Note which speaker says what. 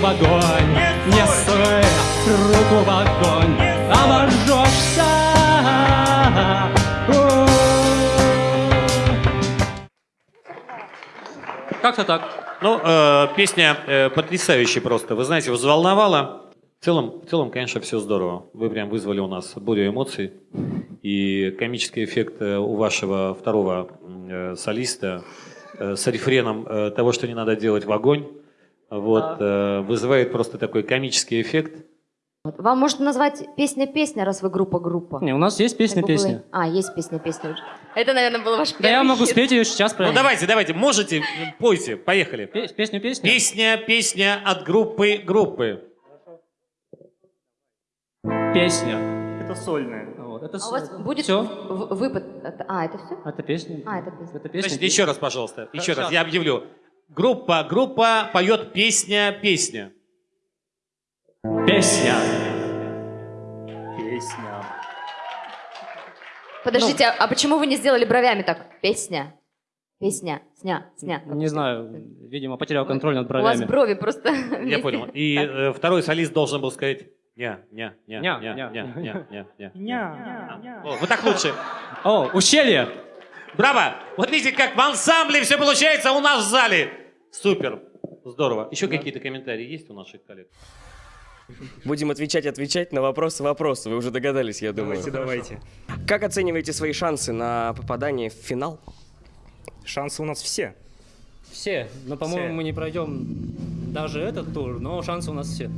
Speaker 1: в огонь, не суй руку в огонь, обожжешься. Как-то так.
Speaker 2: Ну, э, песня э, потрясающая просто. Вы знаете, взволновала. В целом, в целом, конечно, все здорово. Вы прям вызвали у нас бурю эмоций. И комический эффект э, у вашего второго э, солиста э, с рефреном э, того, что не надо делать в огонь, вот, э, вызывает просто такой комический эффект.
Speaker 3: Вам можно назвать песня-песня, раз вы группа-группа.
Speaker 1: Не, у нас есть песня-песня.
Speaker 3: было- А, есть песня-песня уже. Это, наверное, был ваш
Speaker 1: Да
Speaker 3: первый
Speaker 1: я могу
Speaker 3: хит.
Speaker 1: спеть ее сейчас
Speaker 2: Ну, давайте, давайте, можете, пойте, поехали. Песня, песня от группы группы.
Speaker 1: Песня.
Speaker 4: Это сольная.
Speaker 1: Вот, это
Speaker 3: А у вас будет
Speaker 1: Все.
Speaker 3: выпад? А, это все?
Speaker 1: Это песня.
Speaker 3: А, это песня.
Speaker 1: Это песня.
Speaker 2: Значит, еще раз, пожалуйста, еще раз,
Speaker 1: Сейчас.
Speaker 2: я объявлю. Группа, группа поет песня, песня.
Speaker 1: Песня.
Speaker 4: Песня.
Speaker 3: Подождите, а- а почему вы не сделали бровями так? Песня. Песня. Сня. Сня.
Speaker 1: Не знаю, видимо, потерял контроль над
Speaker 3: У вас
Speaker 1: бровями.
Speaker 3: брови просто...
Speaker 2: Я понял. И э, второй солист должен был сказать ня, ня, ня,
Speaker 1: Ня,
Speaker 2: ня,
Speaker 1: ня.
Speaker 2: ня, ня, ня, ня. Вот так лучше.
Speaker 1: О, ущелье!
Speaker 2: Браво! Вот видите, как в ансамбле все получается у нас в зале. Супер. Здорово. Еще какие-то комментарии есть у наших коллег?
Speaker 5: Будем отвечать, отвечать на вопросы, вопросы. Вы уже догадались, я думаю.
Speaker 4: Давайте, давайте.
Speaker 5: Как оцениваете свои шансы на попадание в финал?
Speaker 4: Шансы у нас все.
Speaker 1: Все. Но, по-моему,
Speaker 4: Все.
Speaker 1: мы не пройдем даже этот тур, но шансы у нас все.